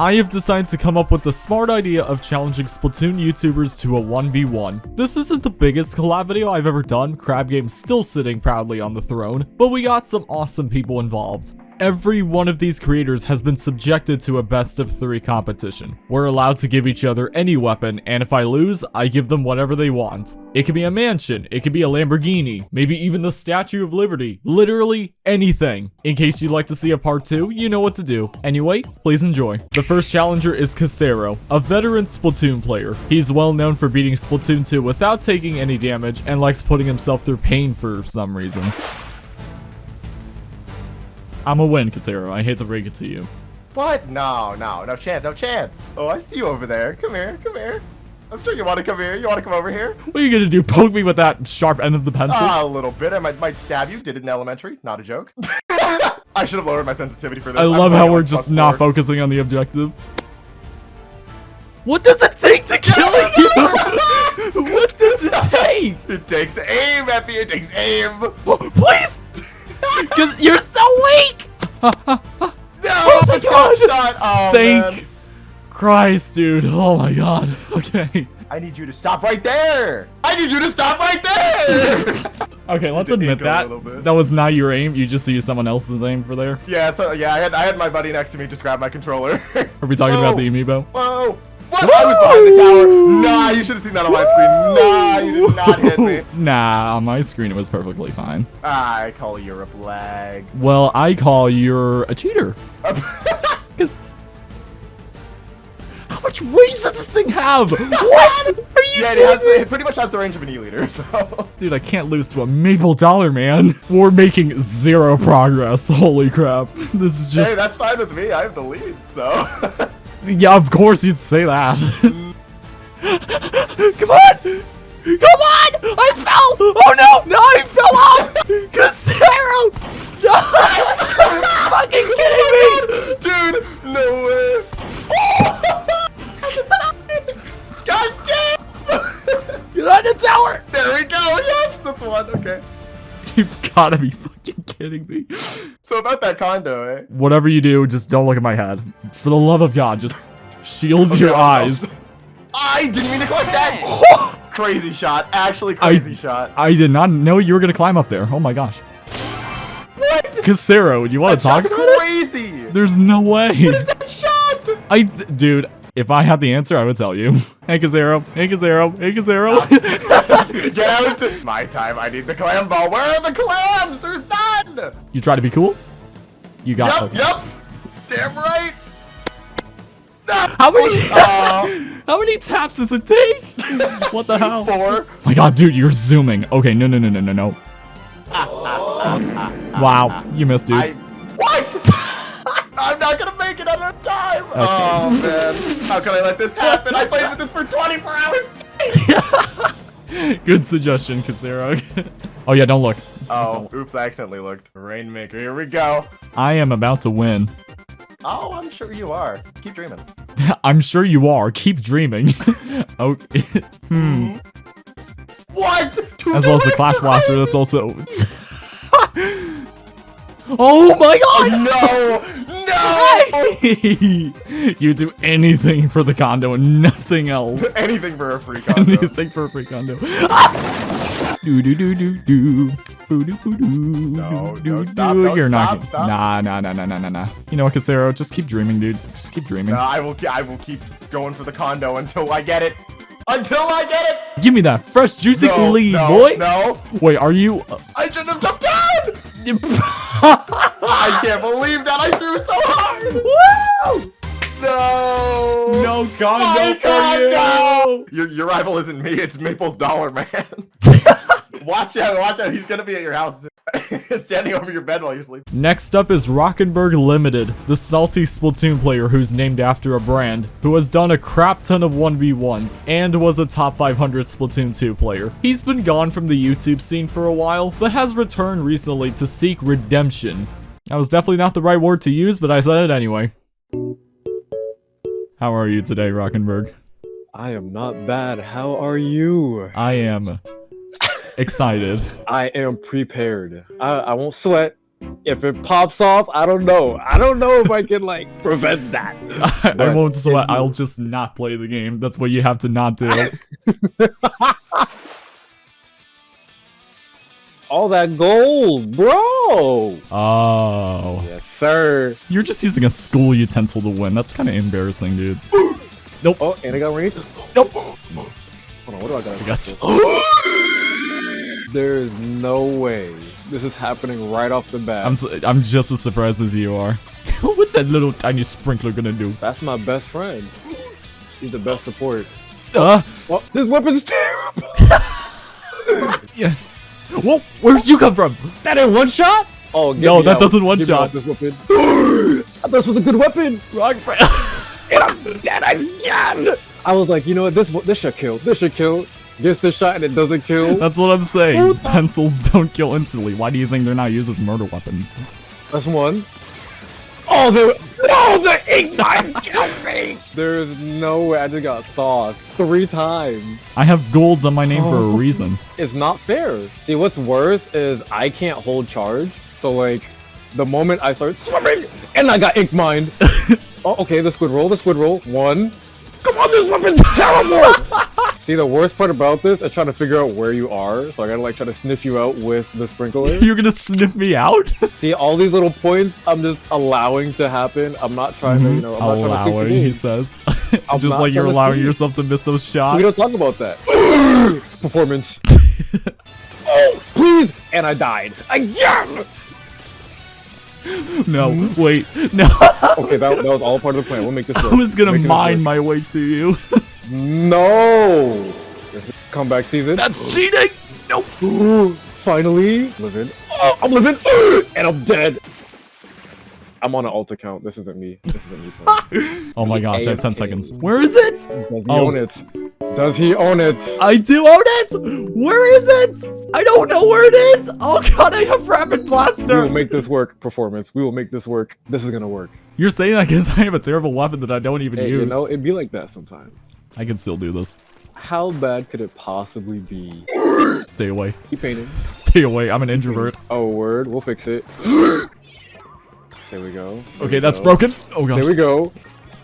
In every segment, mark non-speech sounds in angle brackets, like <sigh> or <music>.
I have decided to come up with the smart idea of challenging Splatoon YouTubers to a 1v1. This isn't the biggest collab video I've ever done, Crab Game's still sitting proudly on the throne, but we got some awesome people involved. Every one of these creators has been subjected to a best of three competition. We're allowed to give each other any weapon, and if I lose, I give them whatever they want. It could be a mansion, it could be a Lamborghini, maybe even the Statue of Liberty. Literally anything. In case you'd like to see a part 2, you know what to do. Anyway, please enjoy. The first challenger is Casero, a veteran Splatoon player. He's well known for beating Splatoon 2 without taking any damage and likes putting himself through pain for some reason. I'm a win, Casero. I hate to break it to you. What? No, no, no chance, no chance. Oh, I see you over there. Come here, come here. I'm sure you want to come here. You want to come over here? What are you gonna do? Poke me with that sharp end of the pencil? Ah, a little bit. I might, might stab you. Did it in elementary. Not a joke. <laughs> I should have lowered my sensitivity for this. I love how we're just not focusing on the objective. What does it take to kill <laughs> you? <laughs> what does it take? It takes aim, Effie. It takes aim. <gasps> Please! Because you're so weak! no! Oh my god! Shot. Oh, Thank man. Christ, dude. Oh my god. <laughs> Okay. I need you to stop right there. I need you to stop right there. <laughs> Okay, let's admit that. That was not your aim. You just used someone else's aim for there. yeah, so yeah, I had I had my buddy next to me just grab my controller. Are we talking about the amiibo? Whoa! What? I was behind the tower. Nah, you should have seen that on my screen. Nah, you did not hit me. <laughs> Nah, on my screen it was perfectly fine. I call you a flag. Well, I call you're a cheater. <laughs> Because how much range does this thing have? <laughs> What? Are you yeah, it, has the, it pretty much has the range of an E-liter, so... Dude, I can't lose to a maple dollar, man. We're making zero progress. Holy crap. This is just... hey, that's fine with me. I have the lead, so... yeah, of course you'd say that. <laughs> Come on! Come on! I fell! Oh no! No, I fell off! Casero! No! <laughs> fucking kidding me! Dude, no way. God damn! Get on the tower! There we go. Yes, that's one. Okay. You've gotta be fucking kidding me. So about that condo, eh? Whatever you do, just don't look at my head. For the love of God, just shield your Okay, eyes. I didn't mean to collect that. <laughs> crazy shot. Actually, I, crazy shot. I did not know you were gonna climb up there. Oh my gosh. What? Casero, do you want That to talk shot's about it? crazy. There's no way. What is that shot? I, dude, if I had the answer, I would tell you. <laughs> Hey, Casero. Hey, Casero. Hey, Casero. <laughs> <laughs> Get out! My time. I need the clam ball. Where are the clams? There's none. you try to be cool? You got Yup, yup. Damn right. How many, <laughs> uh, how many taps does it take? <laughs> What the hell? four. my god, dude, you're zooming. Okay, no, no, no, no, no, no. wow, you missed, dude. I. What? I'm not gonna make it on time. Oh man, how can I let this happen? I played with this for 24 hours. <laughs> Good suggestion, Casero. <laughs> oh yeah, don't look. Oh, oops! I accidentally looked. Rainmaker, here we go. I am about to win. Oh, I'm sure you are. Keep dreaming. <laughs> I'm sure you are. Keep dreaming. okay. hmm. What? Two As well as the? Clash Blaster, that's also. oh my god! No! No! <laughs> you do anything for the condo and nothing else. <laughs> Anything for a free <laughs> condo. anything for a free condo. do do do do do. Boo doo boo doo. No, doo, no, stop, doo. no, You're not. stop, gonna- stop. Nah, nah, nah, nah, nah, nah, nah. You know what, Casero? Just keep dreaming, dude. Just keep dreaming. No, I will. I will keep going for the condo until I get it. Until I get it. Give me that fresh, juicy No, lead, no, boy. No, Wait, are you? Uh, I shouldn't have jumped down. I can't believe that I threw so hard. Woo! No. No condo My for condo! you. Your your rival isn't me. It's Maple Dollar Man. <laughs> watch out! Watch out! He's gonna be at your house, <laughs> standing over your bed while you're sleeping. Next up is Rockenberg Limited, the salty Splatoon player who's named after a brand, who has done a crap ton of 1v1s and was a top 500 Splatoon 2 player. He's been gone from the YouTube scene for a while, but has returned recently to seek redemption. That was definitely not the right word to use, but I said it anyway. How are you today, Rockenberg? I am not bad. How are you? I am excited. I am prepared. I, I won't sweat. if it pops off, I don't know. I don't know if I can like <laughs> prevent that. <laughs> I, I won't sweat. I'll just not play the game. That's what you have to not do. <laughs> All that gold, bro. oh. Yes, sir. You're just using a school utensil to win. That's kind of embarrassing, dude. <gasps> Nope. Oh, and I got range. Nope. Hold on, what do I got? I got you. <gasps> There's no way this is happening right off the bat. I'm, s- I'm just as surprised as you are. <laughs> What's that little tiny sprinkler gonna do? That's my best friend. He's the best support. Uh, Oh, this weapon's terrible. <laughs> yeah. Whoa, where'd you come from? That in one shot? Oh, No, that out. doesn't one me shot. This weapon. <laughs> I thought this was a good weapon. Wrong And I'm dead again. I was like, you know what? This this should kill. This should kill. Gets the shot and it doesn't kill. That's what I'm saying. Pencils don't kill instantly. Why do you think they're not used as murder weapons? That's one. Oh, oh the no, the ignite killed me. There's no way I just got sauced three times. I have golds on my name for a Oh. reason. It's not fair. See, what's worse is I can't hold charge. So like, the moment I start swimming, and I got ink mine. <laughs> oh, okay, the squid roll, the squid roll. One. Come on, this weapon's <laughs> terrible. See, the worst part about this is trying to figure out where you are. So I gotta like try to sniff you out with the sprinkler. <laughs> You're gonna sniff me out? <laughs> See, all these little points I'm just allowing to happen. I'm not trying to, you know, I'm not trying to allowing, he says. <laughs> Just like you're allowing yourself to miss those shots. We don't talk about that. Performance. oh, please! And I died again. no, Hmm? wait, no. Okay, that, that was all part of the plan. We'll make this work. I was gonna mine my way to you. No. This is comeback season. That's cheating. Nope. Ooh, <gasps> finally living. Oh, I'm living, <gasps> and I'm dead. I'm on an alt account. This isn't me. This isn't me. <laughs> Oh my gosh, I have 10 seconds. Where is it? Does he Oh. own it? Does he own it? I do own it! Where is it? I don't know where it is! Oh god, I have Rapid Blaster! We will make this work. Performance. We will make this work. This is gonna work. You're saying that because I have a terrible weapon that I don't even Hey, use. you know, it'd be like that sometimes. I can still do this. How bad could it possibly be? Stay away. Keep painting. <laughs> Stay away, I'm an introvert. Oh, word. We'll fix it. There we go. There Okay, we that's go. broken. Oh gosh, There we go.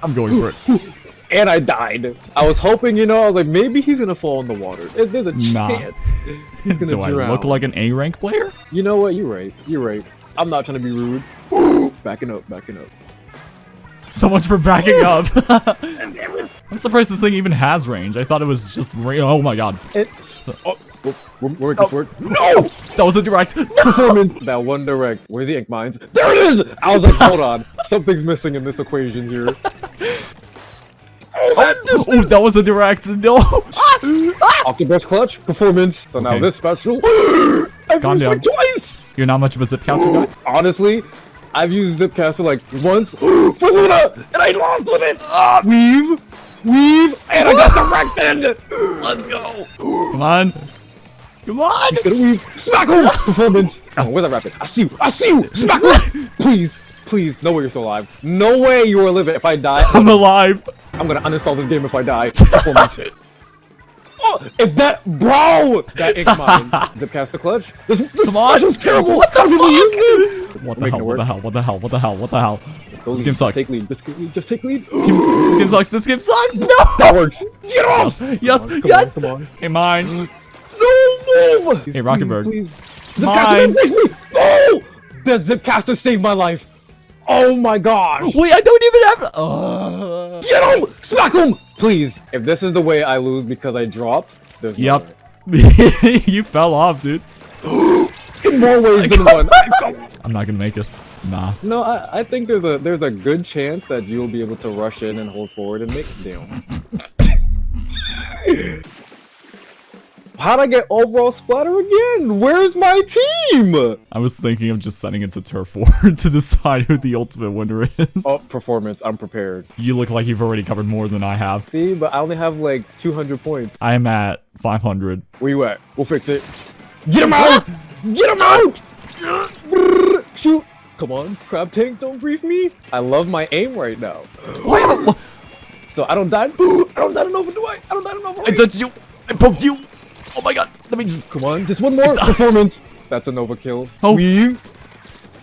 I'm going for it. <laughs> And I died. I was hoping, you know, I was like, maybe he's gonna fall in the water. There's a Nah. chance. He's <laughs> gonna Do I look like an A rank player? You know what? You're right. You're right. I'm not trying to be rude. <gasps> backing up, backing up. So much for backing up. <laughs> <laughs> I'm surprised this thing even has range. I thought it was just ra- Oh my god. It. Oh, we'll, we'll, we'll make this work. No! That was a direct. <laughs> No! That one direct. Where's the ink mines? There it is! I was like, hold on. Something's missing in this equation here. Oh, that was a direct. No! Ah! Ah! Octobus clutch. Performance. So now this special. <gasps> I've Calm used down. it twice! You're not much of a zipcaster guy? Honestly, I've used Zipcaster like once <gasps> for Luna, and I lost with it. Ah! weave, weave, and I got directed. <gasps> Let's go! Come on. Come on! He's gonna weave. Smack him. <laughs> Performance. Oh, where's that rapid? I see you. I see you. Smack him. <laughs> Please, please. No way you're still alive. No way you are living. If I die, I'm alive. I'm gonna uninstall this game. If I die. <laughs> Performance. Oh, if that bro, that ink <laughs> mine, Zipcaster clutch. This, this Come on. special's terrible. What the How did we use? What the hell? What the hell? What the hell? What the hell? What the hell? This lead. game sucks. Take lead. Just take lead. Just take lead. This game, this game sucks. This game sucks. No! That works. Get off. Yes, Come on, yes! Come on. Hey, mine. No move. Hey, Rockenberg. Please, please. Mine. Zipcaster replace. No. The Zipcaster saved my life. Oh my gosh. Wait, I don't even have. Uh... Get him. Smack him. Please. If this is the way I lose because I dropped, there's Yep. way. <laughs> you fell off, dude. <gasps> In more ways than one. <laughs> I'm not gonna make it. Nah. No, I, I think there's a there's a good chance that you'll be able to rush in and hold forward and make damn. <laughs> How'd I get overall splatter again? Where's my team? I was thinking of just sending it to Turf War <laughs> to decide who the ultimate winner is. Oh, performance. I'm prepared. You look like you've already covered more than I have. See, but I only have like 200 points. I'm at 500. Where you at? We'll fix it. Get him out! Get him out! Shoot! Come on, crab tank, don't brief me. I love my aim right now. So I don't die. I don't die Nova, do I? I don't die Nova. I touched you. I poked you. Oh my god. Let me just. Come on, just one more <laughs> performance. That's a Nova kill. Oh. Weave.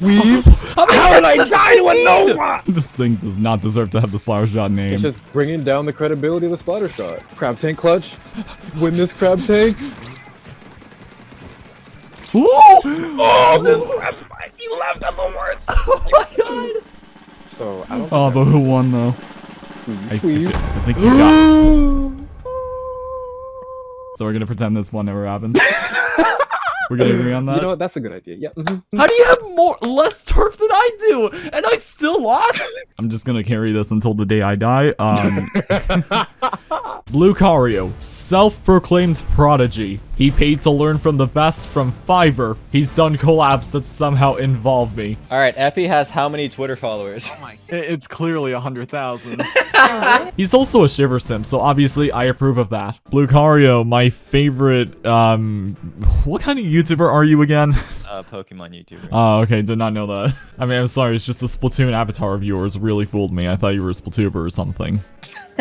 Weave. How, did I hits does die he with need? Nova? This thing does not deserve to have the splatter shot name. It's just bringing down the credibility of the splatter shot. Crab tank clutch. Win this crab tank. Ooh! Oh, this crab tank. He left at the worst. <laughs> Oh my god! So I don't. Oh, but who won though? I, I, I think you got. So we're gonna pretend this one never happened. We're gonna agree on that. You know what? That's a good idea. Yeah. mhm. How do you have more less turf than I do, and I still lost? <laughs> I'm just gonna carry this until the day I die. Um, <laughs> Blue Cario, self-proclaimed prodigy. He paid to learn from the best from Fiverr. He's done collabs that somehow involve me. All right, Epi has how many Twitter followers? Oh my. It's clearly a hundred thousand. <laughs> He's also a shiver sim, so obviously I approve of that. Blue Cario, my favorite. Um, what kind of YouTuber are you again? <laughs> uh, Pokemon YouTuber. Oh, okay, did not know that. <laughs> I mean, I'm sorry, it's just the Splatoon avatar of yours really fooled me. I thought you were a Splatoober or something. <laughs>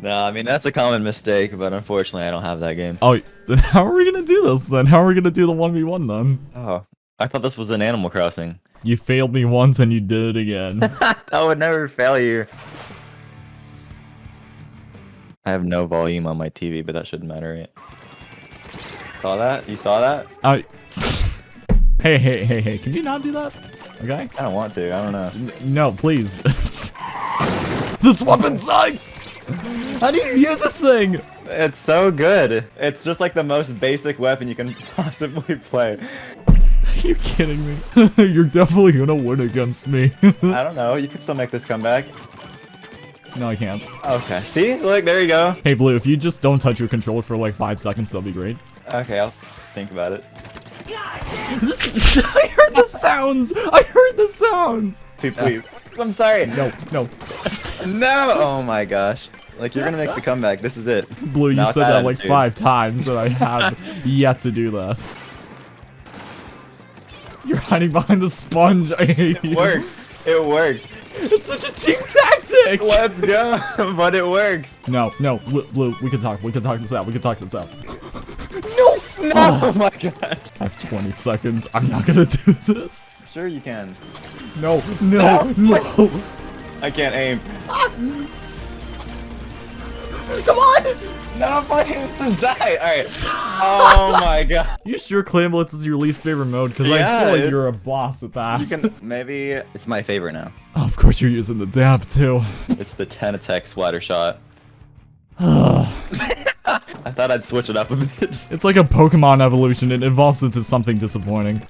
no, I mean that's a common mistake, but unfortunately I don't have that game. Oh, then how are we gonna do this then? How are we gonna do the 1v1 then? Oh, I thought this was an Animal Crossing. You failed me once and you did it again. I would never fail you. I have no volume on my TV, but that shouldn't matter, right? Saw that? You saw that? I... Oh. <laughs> hey, hey, hey, hey, can you not do that? Okay? I don't want to. I don't know. N- no, please. <laughs> this weapon sucks! How do you use this thing? It's so good. It's just like the most basic weapon you can <laughs> possibly play. Are you kidding me? You're definitely gonna win against me. I don't know. You could still make this comeback. no, I can't. Okay. See? Look, there you go. Hey, Blue, if you just don't touch your controller for like five seconds, that'll be great. Okay, I'll think about it. <laughs> I heard the sounds! I heard the sounds! Please, please. I'm sorry. No, no. No! Oh my gosh. Like, you're gonna make the comeback. This is it. Blue, you said that like five times, and I have yet to do that. You're hiding behind the sponge. I hate It you. worked. It worked. It's such a cheap tactic. Let's go. <laughs> but it works. No, no, Blue, Blue, we can talk. We can talk this out. We can talk this out. No, No! <laughs> Oh my god. I have 20 seconds. I'm not gonna do this. Sure you can. No, no, no. I can't aim. Ah. Come on. No, my aim says die. Alright. <laughs> Oh my god. You sure Clam Blitz is your least favorite mode? Because I feel like it- you're a boss at that. You can <laughs> maybe it's my favorite now. Oh, of course you're using the dab too. It's the Tentatek splatter shot. <sighs> I thought I'd switch it up a bit. <laughs> It's like a Pokemon evolution. It evolves into something disappointing.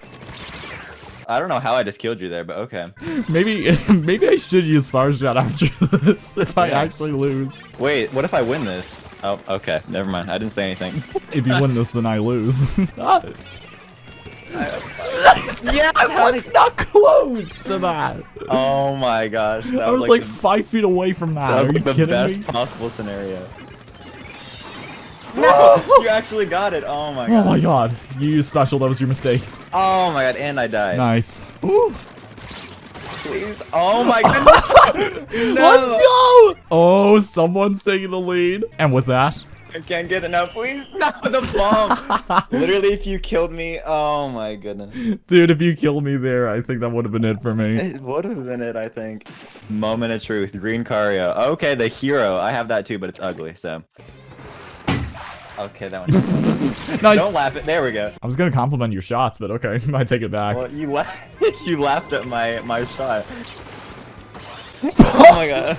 I don't know how I just killed you there, but okay. <laughs> Maybe, <laughs> maybe I should use Fire Shot after this if I actually lose. Wait, what if I win this? Oh, okay. Never mind. I didn't say anything. If you win this, then I lose. Ah. yeah, I was not close to that. Oh my gosh. That I was like the, five feet away from that. that was like the best me? possible scenario. No! <laughs> you actually got it. Oh my god. Oh my god. You used special. That was your mistake. Oh my god, and I died. Nice. Ooh. Please. Oh my <laughs> goodness. <laughs> no. Let's go! Oh, someone's taking the lead. And with that, I can't get enough. Please. No, the bomb. Literally, if you killed me, oh my goodness. dude, if you killed me there, I think that would have been it for me. It would have been it, I think. Moment of truth. Green Cario. Okay, the hero. I have that too, but it's ugly, so. Okay, that <laughs> one. Nice. Don't laugh at. There we go. I was gonna compliment your shots, but okay, <laughs> I take it back. Well, you laughed. you laughed at my my shot. <laughs> oh my god.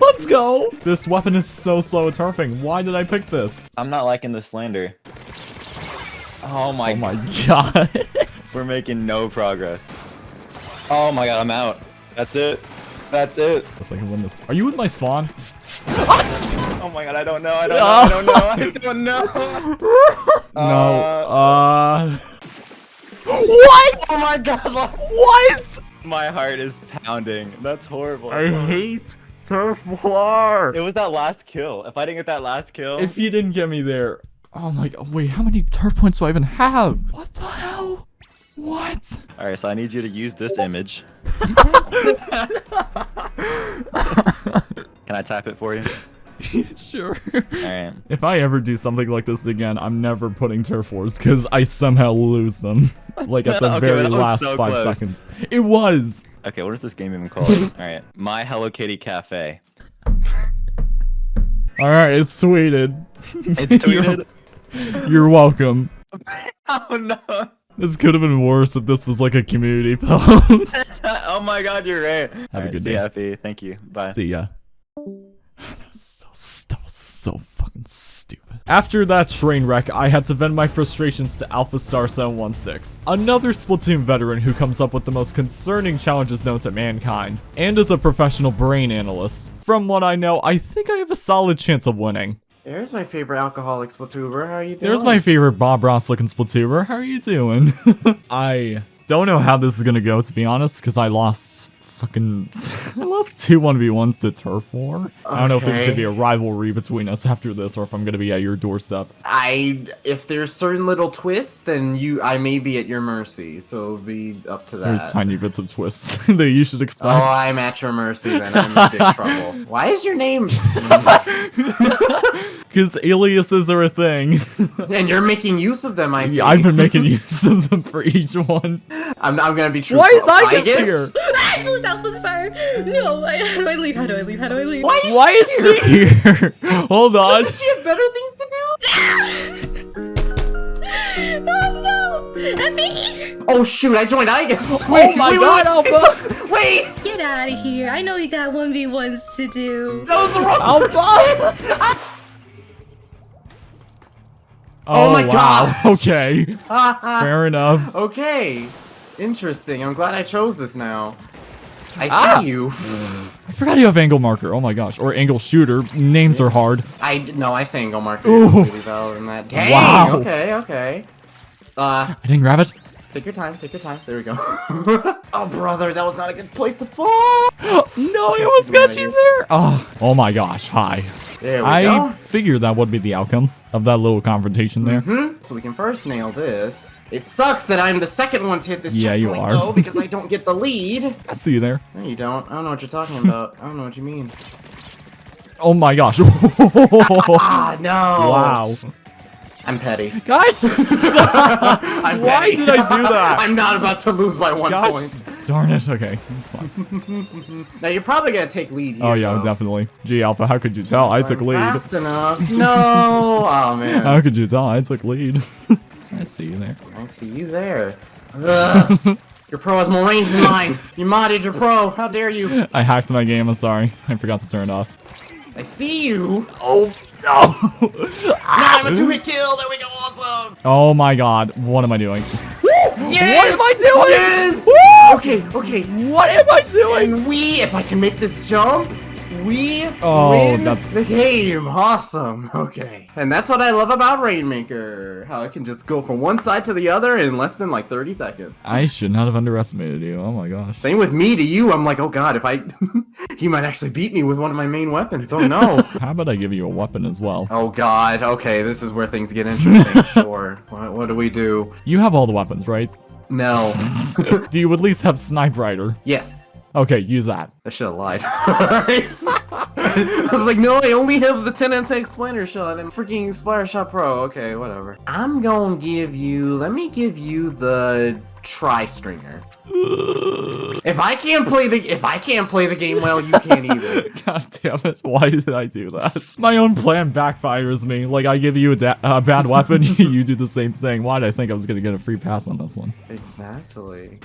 Let's go! This weapon is so slow at turfing. Why did I pick this? I'm not liking the slander. Oh my. Oh my god. We're making no progress. Oh my god, I'm out. That's it. That's it. Guess I can win this. Are you with my spawn? Oh my god, I don't know. I don't <laughs> know. I don't know. I don't know. <laughs> no. Uh, Uh. <laughs> what? Oh my god. What? My heart is pounding. That's horrible. I hate turf war. It was that last kill. If I didn't get that last kill, If you didn't get me there. Oh my god. Wait, how many turf points do I even have? What the hell? What? all right. So I need you to use this image. Can I type it for you? <laughs> sure. Alright. If I ever do something like this again, I'm never putting turf wars because I somehow lose them. <laughs> like at the Okay, very last so five close. seconds. It was. Okay, what is this game even called? <laughs> Alright. My Hello Kitty Cafe. Alright, it's tweeted. It's tweeted. You're welcome. oh no. This could have been worse if this was like a community post. oh my god, you're right. Have a good day. Happy. Thank you. Bye. See ya. That was so, that was so fucking stupid. After that train wreck, I had to vent my frustrations to Alpha Star 716, another Splatoon veteran who comes up with the most concerning challenges known to mankind, and is a professional brain analyst. From what I know, I think I have a solid chance of winning. There's my favorite alcoholic Splatuber. How are you doing? There's my favorite Bob Ross looking Splatuber. How are you doing? I don't know how this is gonna go, to be honest, because I lost fucking. I lost two 1v1s to Turf War. I don't know if there's gonna be a rivalry between us after this, or if I'm gonna be at your doorstep. I if there's certain little twists, then you I may be at your mercy. So it'll be up to that. There's tiny bits of twists <laughs> that you should expect. Oh. I'm at your mercy then. I'm in big <laughs> trouble. Why is your name? <laughs> <laughs> Because aliases are a thing. <laughs> and you're making use of them. I see. Yeah, I've been <laughs> making use of them for each one. I'm, I'm gonna be true. Why is Igus here? That's what that was, sir. No, I, how do I leave? How do I leave? How do I leave? Why is Why is she here? Hold on. Does she have better things to do? Oh no! Effie! Oh shoot! I joined Igus. Oh my god, Alpha! Wait, Get out of here. I know you got 1v1s to do. that was the wrong. Alpha! <laughs> Oh my wow. God. <laughs> Okay. <laughs> Fair enough. Okay, interesting. I'm glad I chose this now. I see Ah. you. I forgot you have angle marker. Oh my gosh. Or angle shooter. Names are hard. I no, I say go marker Ooh. completely valid than that. Dang. Wow. Okay. Okay. Uh, I didn't grab it. Take your time. Take your time. There we go. <laughs> oh, brother, that was not a good place to fall. <gasps> no, I almost got you there. Oh, oh my gosh. Hi. There we go. I go. figured that would be the outcome of that little confrontation there. Hmm? So we can first nail this. It sucks that I'm the second one to hit this Yeah, you are. though, because I don't get the lead. <laughs> I see you there. No, you don't. I don't know what you're talking about. I don't know what you mean. <laughs> Oh my gosh. Ah, no. wow. I'm petty. Gosh. <laughs> <laughs> I'm Why petty. did I do that? I'm not about to lose by one Gosh. point. Darn it. Okay. That's fine. <laughs> Now you're probably gonna take lead here. Oh yeah, though. definitely. Gee, Alpha, how could you tell? I took I'm lead. Fast enough. No. Oh man. How could you tell? I took lead. I see you there. I see you there. Ugh. your pro has more range than mine. You modded your pro. How dare you? I hacked my game. I'm sorry. I forgot to turn it off. I see you. Oh no! Now I'm two-hit kill. There we go. Awesome. oh my god, what am I doing? Yes. What am I doing? Yes. Okay. Okay. What am I doing? And we, if I can make this jump, we Oh, win that's- the game. Awesome. Okay. And that's what I love about Rainmaker. How it can just go from one side to the other in less than like 30 seconds. I should not have underestimated you. Oh my gosh. Same with me to you. I'm like, oh god, if I, <laughs> he might actually beat me with one of my main weapons. Oh no. <laughs> How about I give you a weapon as well? oh god. Okay, this is where things get interesting. <laughs> sure. What, what do we do? You have all the weapons, right? No. Do you at least have Snipewriter? yes. Okay, use that. I should have lied. <laughs> I was like, no, I only have the Tentatek Splattershot and freaking Splatter Shot Pro. Okay, whatever. I'm gonna give you, let me give you the Tri Stringer. if I can't play the, if I can't play the game well, you can't either. <laughs> God damn it. Why did I do that? My own plan backfires me. Like, I give you a bad weapon, <laughs> you do the same thing. Why did I think I was gonna get a free pass on this one? Exactly.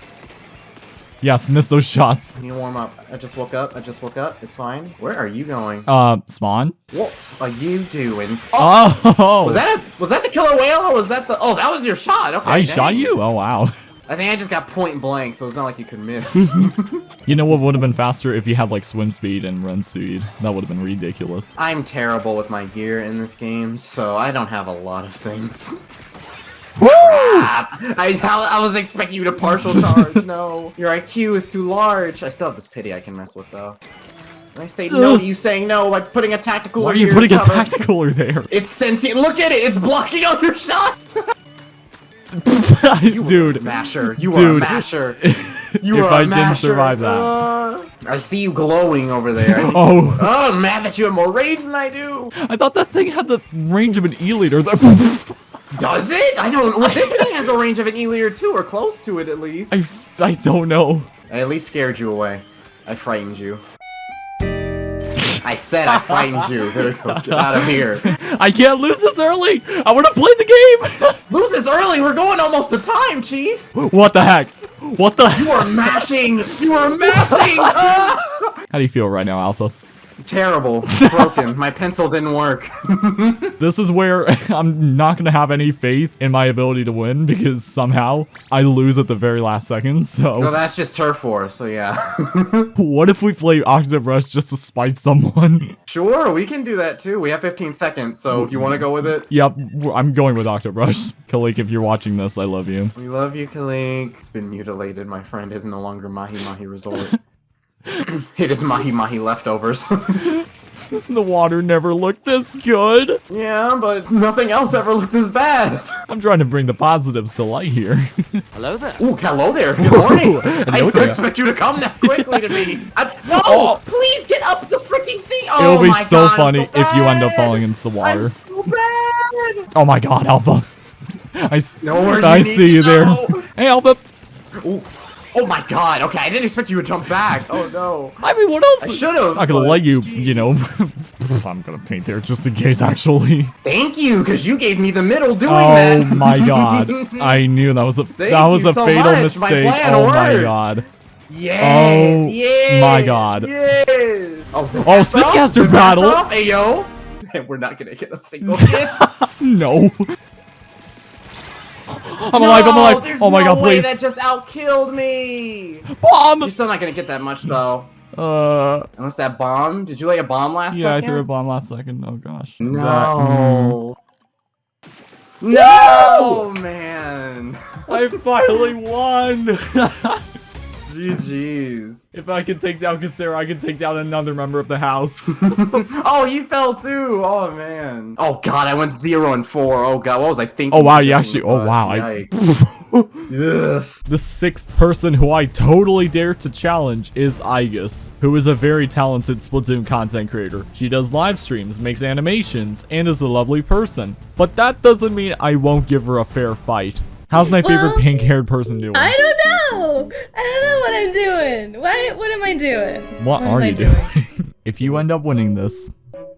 Yes, missed those shots. Can you warm up? I just woke up. I just woke up. It's fine. Where are you going? Uh, spawn? What are you doing? Oh! Was that a was that the killer whale or was that the? Oh, that was your shot. Okay. I dang. shot you? Oh, wow. I think I just got point blank, so it's not like you could miss. <laughs> <laughs> You know what would have been faster if you had like swim speed and run speed? That would have been ridiculous. I'm terrible with my gear in this game, so I don't have a lot of things. Woo! I, I, was expecting you to partial <laughs> charge. no, your IQ is too large. I still have this pity I can mess with though. And I say no to you saying no by putting a tactical. Why are you putting a cover. tactical there? <laughs> It's sentient. Look at it. It's blocking all your shots. <laughs> You Dude, masher. You are Dude. a masher. You if are a I didn't survive that. Uh, I see you glowing over there. Oh, Oh, I'm mad that you have more rage than I do. I thought that thing had the range of an E-liter. Does it? I don't. Well, <laughs> this thing has a range of an E-liter too, or close to it at least. I, I don't know. I at least scared you away. I frightened you. I said I frightened you. There we go. Get out of here. <laughs> I can't lose this early. I want to play the game. <laughs> Lose this early. We're going almost to time, Chief. what the heck? What the? You are mashing. You are mashing. How do you feel right now, Alpha? Terrible. Broken. My pencil didn't work. <laughs> This is where <laughs> I'm not gonna have any faith in my ability to win because somehow I lose at the very last second. no, So that's just turf war. So yeah. <laughs> what if we play Octave Rush just to spite someone? sure, we can do that too. We have 15 seconds. So you want to go with it? yep, I'm going with Octave Rush. Kalik, if you're watching this, I love you. We love you, Kalink. It's been mutilated. My friend is no longer Mahi Mahi Resort. <laughs> it is Mahi Mahi leftovers. <laughs> the water never looked this good. yeah, but nothing else ever looked this bad. <laughs> I'm trying to bring the positives to light here. Hello there. Ooh, hello there. Good morning. I Hello didn't expect you to come that quickly to me. I, uh, no, Oh. please get up the freaking thing. Oh It'll be my so God, I'm funny if you end up falling into the water. I'm so bad. Oh my god, Alpha. I, s- Know where I you see you to there. Hey, Alpha. Ooh. Oh my god, okay, I didn't expect you to jump back. <laughs> Oh no. I mean, what else? I should've, I'm not gonna let you, you know. <laughs> I'm gonna paint there just in case, actually. Thank you, because you gave me the middle doing Oh that. Oh my <laughs> god. I knew that was a Thank that was a so fatal much. Mistake. plan oh my god. Yes, Oh yes, my God. Yes. Oh, Zipcaster Oh, Zipcaster battle. Hey yo. And we're not gonna get a single hit. No. I'm alive, I'm alive. Oh my no god, way please. That just outkilled me. Bomb! You're still not gonna get that much though. Uh, Unless that bomb. Did you lay a bomb last yeah, I threw a bomb last second. Oh gosh. That- mm. No. No, man. I finally won! <laughs> GG's. if I can take down Kasera, I can take down another member of the house. <laughs> Oh, you fell too. Oh man. Oh god, I went zero and four. Oh god, what was I thinking? oh wow, you actually. Oh wow. I, Yikes. <laughs> Ugh. the sixth person who I totally dare to challenge is Igus, who is a very talented Splatoon content creator. She does live streams, makes animations, and is a lovely person. But that doesn't mean I won't give her a fair fight. How's my favorite Well, pink-haired person doing? I don't know. I don't know what I'm doing. What what am I doing? what am are you doing? <laughs> if you end up winning this,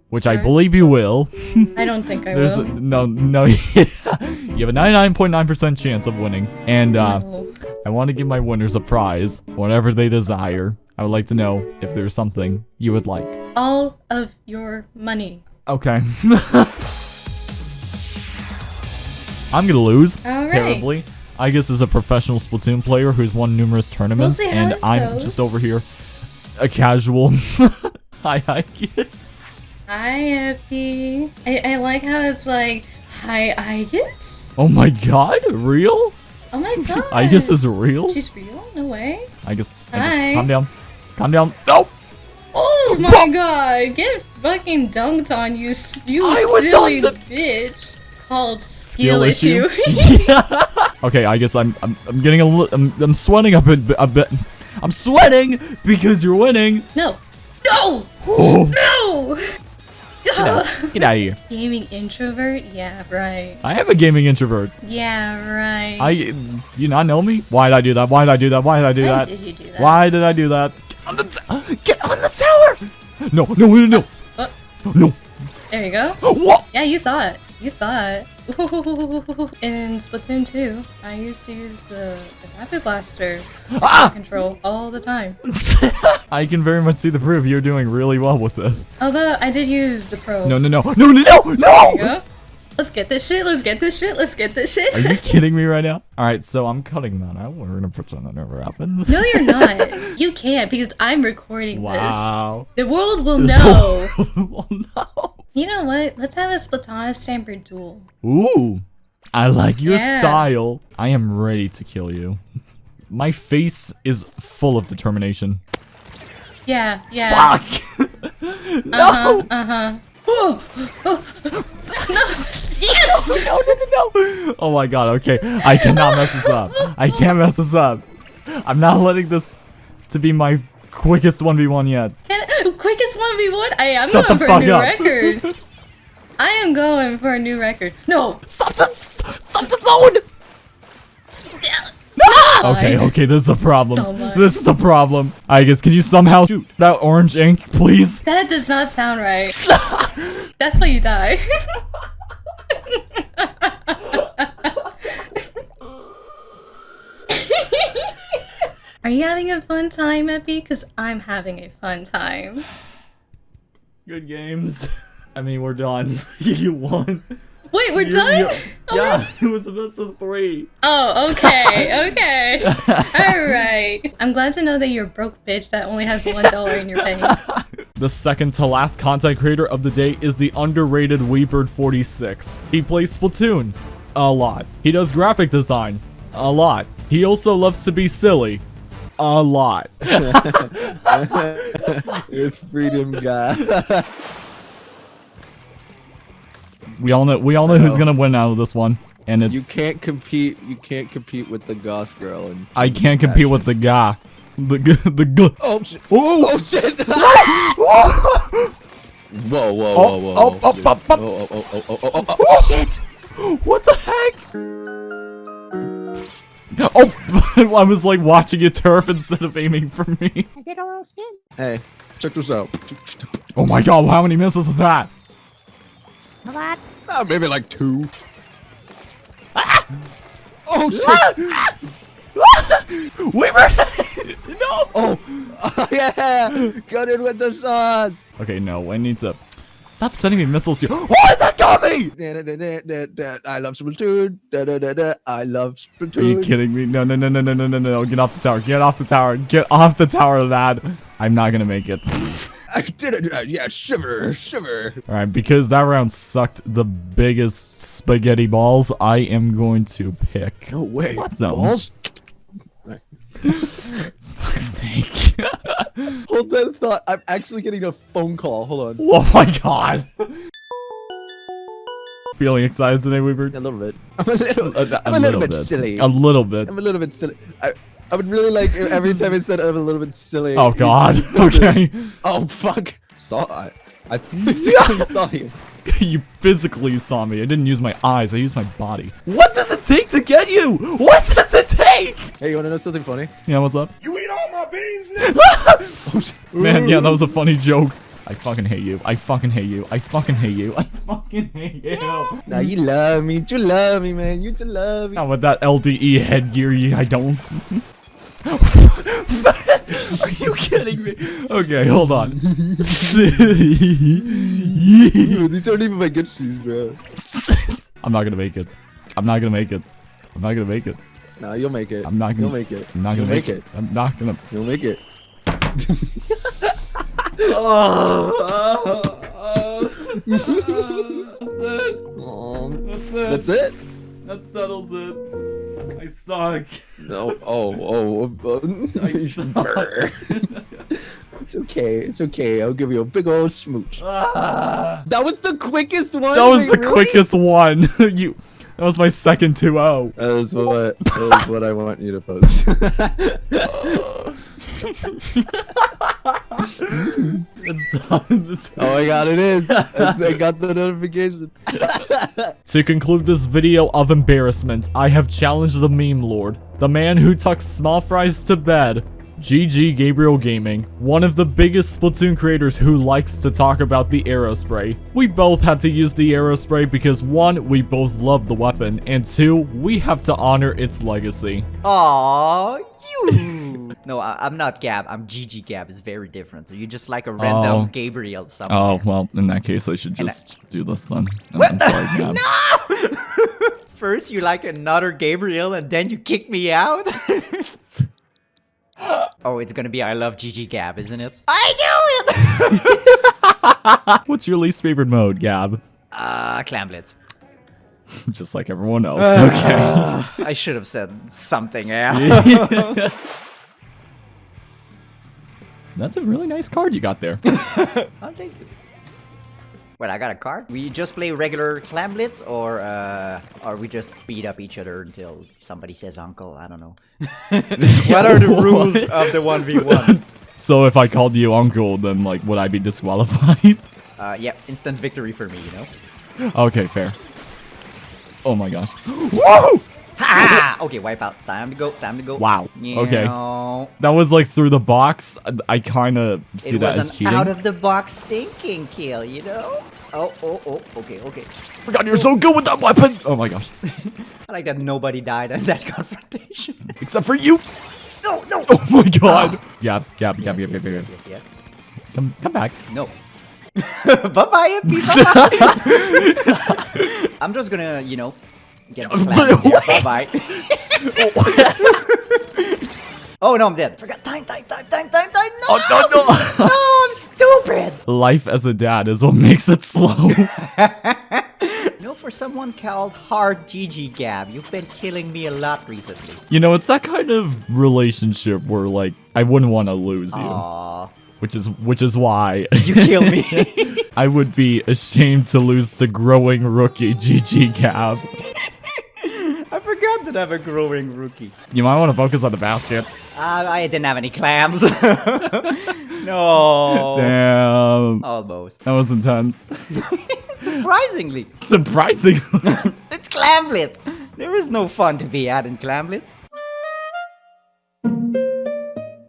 which I believe you will, <laughs> I don't think I there's will. no no <laughs> you have a 99.9% chance of winning. And uh No. I want to give my winners a prize, whatever they desire. I would like to know if there's something you would like. All of your money. Okay. I'm gonna lose All right. I guess is a professional Splatoon player who's won numerous tournaments, how and I'm goes. just over here, a casual. <laughs> Hi, I guess. Hi, Epi. I, I like how it's like, hi, I guess. Oh my god, real? Oh my god. <laughs> I guess is real. She's real? No way. I guess. I guess. Hi. Calm down. Calm down. No. Oh my god. Get fucking dunked on, you, you I silly the- bitch. It's called skill, Skill issue. <laughs> <laughs> yeah. okay, I guess I'm I'm, I'm getting a li- I'm, I'm sweating a bit a bit. I'm sweating because you're winning. no. No! <gasps> No! get out, <laughs> get out of here. Gaming introvert? Yeah, right. I am a gaming introvert. Yeah, right. I you not know me? Why did I do that? Why did I do that? Why did I do Why that? did you do that? Why did I do that? Get on the t- get on the tower. No, no, no, no, Oh, oh. no. there you go. <gasps> What? Yeah, you thought. You thought. <laughs> In Splatoon 2, I used to use the, the Rapid Blaster Ah! control all the time. <laughs> I can very much see the proof. You're doing really well with this. Although I did use the Pro. No, no, no, no, no, no, no. Let's get this shit. Let's get this shit. Let's get this shit. Are you <laughs> kidding me right now? All right, so I'm cutting that out. We're gonna pretend that never happens. No, you're not. You can't because I'm recording Wow. this. The world will know. well, no. You know what? Let's have a Splatana Stamper duel. Ooh, I like your Yeah. style. I am ready to kill you. <laughs> My face is full of determination. Yeah, yeah. Fuck! <laughs> no! Uh-huh, uh-huh. <laughs> no! Yes! No, no, no, no. Oh my god, okay. I cannot mess this up. I can't mess this up. I'm not letting this to be my quickest 1v1 yet. Can, quickest 1v1? I am Shut going the for a new up. record. <laughs> I am going for a new record. No! Stop the, stop the zone! Ah! Okay, okay, this is a problem. So this is a problem. I guess, can you somehow shoot that orange ink, please? That does not sound right. <laughs> That's why you die. <laughs> you having a fun time, Epi? Because I'm having a fun time. Good games. <laughs> I mean, we're done. <laughs> you won. Wait, we're You- done? <laughs> you- Oh, yeah, it was a best of three. Oh, okay, okay. Alright. I'm glad to know that you're a broke bitch that only has one dollar in your penny. The second to last content creator of the day is the underrated Weebird46. He plays Splatoon. A lot. He does graphic design. A lot. He also loves to be silly. A lot. <laughs> It's freedom guy. We all know we all know who's gonna win out of this one. And it's you can't compete. You can't compete with the goth girl. And I can't compete with the guy. The g the g oh, oh shit! Oh! Oh shit! whoa! Whoa! Whoa! Oh, Whoa! oh, whoa, oh, dude. oh, oh. oh, oh, oh, oh, oh, oh, oh, shit! What the heck? Oh, <laughs> I was like watching it turf instead of aiming for me. I did a little spin. Hey, check this out. Oh my god, how many misses is that? A Ah, maybe like two. Oh shit! <laughs> Weaver! <laughs> no! Oh, oh yeah! Got in with the sauce. Okay, no, I need to stop sending me missiles here. What? That da, da, da. I love Splatoon. I love Splatoon. Are you kidding me? No, no, no, no, no, no, no, no. Get off the tower. Get off the tower. Get off the tower, lad. I'm not gonna make it. <laughs> I did it. Uh, yeah, shiver, shiver. Alright, because that round sucked the biggest spaghetti balls, I am going to pick No way. splat zones. Balls? <laughs> Fuck's sake. Hold that thought. I'm actually getting a phone call. Hold on. oh my god. Feeling excited today, Weaver? A little bit. I'm a little. A, I'm a little bit silly. A little bit. I'm a little bit silly. I, I would really like if every time I said I'm a little bit silly. Oh god. <laughs> Okay. Oh fuck. Saw I. I <laughs> physically saw you. <laughs> you physically saw me. I didn't use my eyes. I used my body. What does it take to get you? What does it take? Hey, you wanna know something funny? Yeah, what's up? You eat all my beans, <laughs> <laughs> Man, yeah, that was a funny joke. I fucking hate you. I fucking hate you. I fucking hate you. I fucking hate you. Now you love me. You love me, man. You just love me. Not with that LDE headgear, you, I don't. Are you kidding me? Okay, hold on. Dude, these aren't even my good shoes, bro. <laughs> I'm not gonna make it. I'm not gonna make it. I'm not gonna make it. Nah, you'll make it. I'm not gonna You'll make it. I'm not gonna You'll make, it. I'm not gonna. You'll make it. That's it. That settles it. I suck. No. Oh. Oh. oh, oh. <laughs> I suck. it's okay. It's okay. I'll give you a big old smooch. Ah. That was the quickest one. That was wait, the really? quickest one. <laughs> you. That was my second 2-0. That is what. That is what I want you to post. <laughs> It's done. It's oh my god. It's- I got the notification. To conclude this video of embarrassment, I have challenged the meme lord, the man who tucks small fries to bed, GG Gabriel Gaming, one of the biggest Splatoon creators who likes to talk about the Aerospray. We both had to use the Aerospray because one, we both love the weapon, and two, we have to honor its legacy. Aw, you. <laughs> no, I, I'm not Gab. I'm GG Gab. It's very different. So you're just like a random Oh. Gabriel somewhere. Oh, well, in that case, I should And I- just do this then. I'm, <laughs> I'm sorry, <laughs> Gab. First you like another Gabriel and then you kick me out? Oh, it's gonna be I love GG Gab, isn't it? I do it! <laughs> What's your least favorite mode, Gab? uh, Clam Blitz. <laughs> Just like everyone else, <laughs> okay. I should have said something else. That's a really nice card you got there. I'll take it. Wait, I got a card? We just play regular clam blitz or uh or we just beat up each other until somebody says uncle, I don't know. <laughs> what are the <laughs> rules of the 1v1? <laughs> So if I called you uncle, then like would I be disqualified? Uh yeah, instant victory for me, you know? okay, fair. Oh my gosh. <gasps> Woo! Ha! Okay, wipe out. Time to go. Time to go. Wow, okay. Meow. That was like through the box. I kind of see it that was as an cheating. out of the box thinking kill, you know? Oh, oh, oh. Okay, okay. Oh my god, you're so good with that weapon! Oh my gosh. <laughs> I like that nobody died in that <laughs> confrontation. Except for you! no, no. Oh my ah. god! Yeah, yeah, yeah, Yes, yeah, yes, yeah, yes, yeah. yes, yes. Come, come back. No. bye bye, bye. I'm just gonna, you know, get <laughs> the But plan there. wait. Bye bye. oh no, I'm dead. Forgot time, time, time, time, time, time. Oh, no, Oh, no, no. no, I'm stupid. Life as a dad is what makes it slow. <laughs> No, for someone called Hard GG Gab, you've been killing me a lot recently. you know, it's that kind of relationship where like I wouldn't want to lose you, Aww, which is which is why <laughs> you kill me. I would be ashamed to lose to growing rookie GG Gab. That I'm a growing rookie. You might want to focus on the basket. Uh, I didn't have any clams. <laughs> no. Damn, Almost. that was intense. <laughs> Surprisingly. Surprisingly. <laughs> It's Clamblitz! There is no fun to be had in Clamblitz.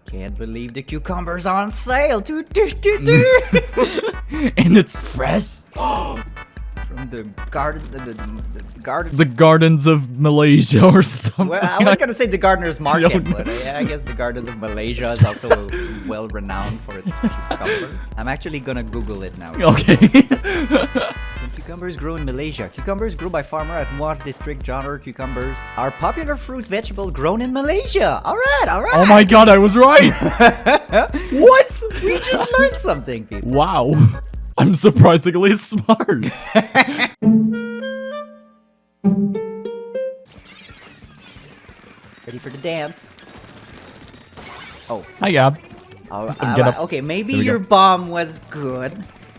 Can't believe the cucumbers are on sale! Doo, doo, doo, doo. and it's fresh. <gasps> <gasps> <gasps> From the garden, the, the, the garden. The gardens of Malaysia or something. well, I was gonna say the gardener's <laughs> market, but uh, yeah, I guess the gardens of Malaysia is also <laughs> well renowned for its cucumbers. I'm actually gonna Google it now. Okay. <laughs> Cucumbers grow in Malaysia. Cucumbers grown by farmer at Muar district. Genre cucumbers are popular fruit vegetable grown in Malaysia. All right, all right. oh my god, I was right. what? We just learned something, people. Wow. I'm surprisingly <laughs> smart. Ready for the dance? Oh, Hi, Gab. up. okay. Maybe your go. bomb was good,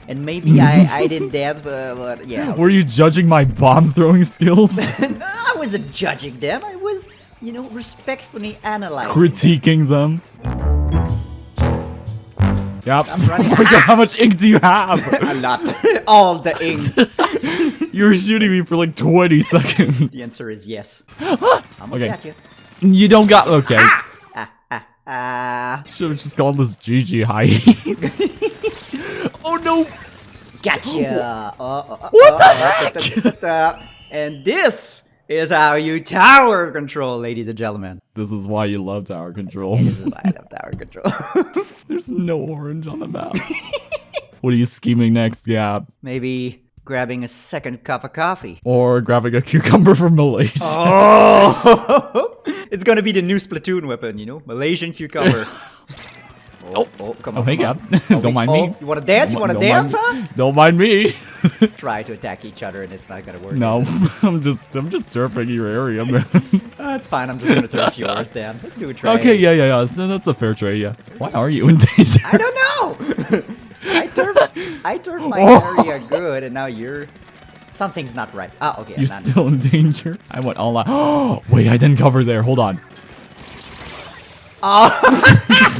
and maybe I I <laughs> didn't dance, but, but yeah. Were you judging my bomb throwing skills? <laughs> I wasn't judging them. I was, you know, respectfully analyzing. Critiquing them? Yep. I'm running- Oh my god, how much ink do you have? a lot. All the ink. you were shooting me for like 20 seconds. The answer is yes. Almost Okay. got you. You don't got. Okay. Ah, Should have just called this GG high. oh no! gotcha. Uh, uh, uh, What the uh, heck? And this is how you tower control, ladies and gentlemen. This is why you love tower control. This is why I love tower control. <laughs> There's no orange on the map. what are you scheming next, Gab? Maybe grabbing a second cup of coffee. Or grabbing a cucumber from Malaysia? Oh! <laughs> it's gonna be the new Splatoon weapon, you know? Malaysian cucumber. <laughs> oh, oh, come Oh, on. hey, Gab. <laughs> on. Oh, don't we- mind oh, me. You wanna dance? You Don't wanna dance, mind, huh? Don't mind me. <laughs> Try to attack each other and it's not gonna work. no, <laughs> I'm just I'm just turfing your area, man. That's fine, I'm just gonna turf yours Dan. Let's do a trade. okay, yeah, yeah, yeah. So that's a fair trade. Yeah. Why are you in danger? I don't know! I turf I turf my Oh. area good and now you're something's not right. Ah, okay. You're still in danger. I went all out. Oh, <gasps> wait, I didn't cover there. Hold on. Oh.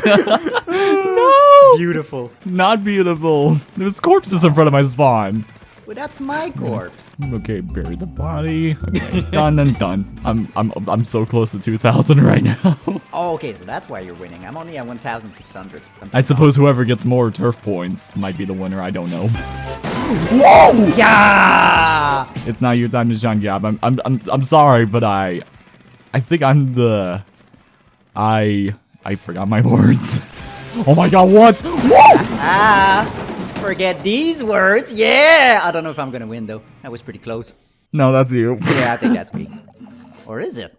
<laughs> no, beautiful. not beautiful. There's corpses in front of my spawn. Well that's my corpse. Okay, bury the body. Okay, done and done. I'm I'm I'm so close to 2,000 right now. <laughs> Oh okay, so that's why you're winning. I'm only at 1600. I suppose whoever gets more turf points might be the winner. I don't know. Whoa! Yeah! It's not your time to shine, Gab. I'm I'm I'm I'm sorry, but I I think I'm the I I forgot my <laughs> words. Oh my god, what? Whoa! Ah, forget these words. Yeah! I don't know if I'm gonna win though. That was pretty close. No, that's you. Yeah, I think that's me. <laughs> Or is it?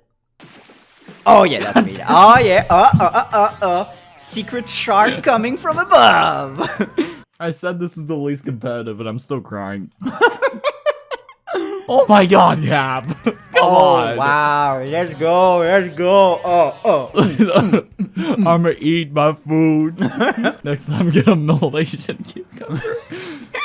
Oh yeah, that's me. <laughs> Oh yeah. Uh uh uh uh uh. Secret shark coming from above. I said this is the least competitive, and I'm still crying. Oh my god, Gab. <laughs> Come oh on. wow. Let's go. Let's go. Oh oh. I'm gonna eat my food. <laughs> Next time, get a Malaysian cucumber. <laughs>